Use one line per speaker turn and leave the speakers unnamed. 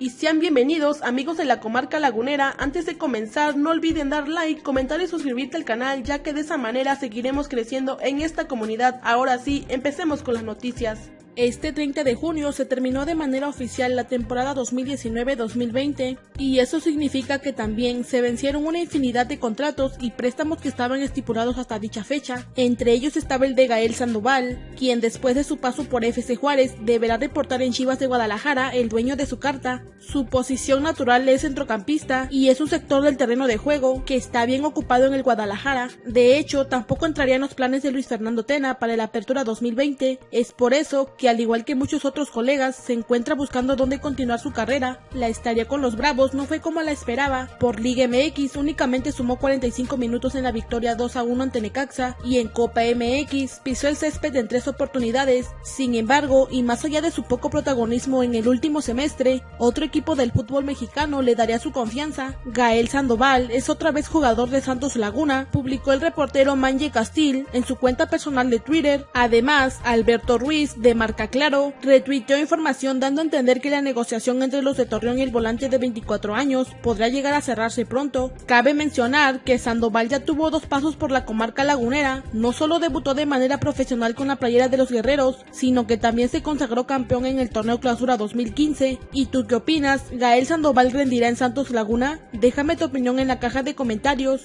y sean bienvenidos amigos de la comarca lagunera. Antes de comenzar no olviden dar like, comentar y suscribirte al canal ya que de esa manera seguiremos creciendo en esta comunidad. Ahora sí, empecemos con las noticias. Este 30 de junio se terminó de manera oficial la temporada 2019-2020 y eso significa que también se vencieron una infinidad de contratos y préstamos que estaban estipulados hasta dicha fecha. Entre ellos estaba el de Gael Sandoval, quien después de su paso por FC Juárez deberá reportar en Chivas de Guadalajara el dueño de su carta. Su posición natural es centrocampista y es un sector del terreno de juego que está bien ocupado en el Guadalajara. De hecho, tampoco entraría en los planes de Luis Fernando Tena para la apertura 2020. Es por eso que al igual que muchos otros colegas, se encuentra buscando dónde continuar su carrera. La estaría con los Bravos no fue como la esperaba. Por Liga MX únicamente sumó 45 minutos en la victoria 2 a 1 ante Necaxa y en Copa MX pisó el césped en tres oportunidades. Sin embargo, y más allá de su poco protagonismo en el último semestre, otro equipo del fútbol mexicano le daría su confianza. Gael Sandoval es otra vez jugador de Santos Laguna, publicó el reportero Manje Castil en su cuenta personal de Twitter. Además, Alberto Ruiz de Mar Claro retuiteó información dando a entender que la negociación entre los de Torreón y el volante de 24 años podrá llegar a cerrarse pronto. Cabe mencionar que Sandoval ya tuvo dos pasos por la comarca lagunera, no solo debutó de manera profesional con la playera de los guerreros, sino que también se consagró campeón en el torneo clausura 2015. ¿Y tú qué opinas? ¿Gael Sandoval rendirá en Santos Laguna? Déjame tu opinión en la caja de comentarios.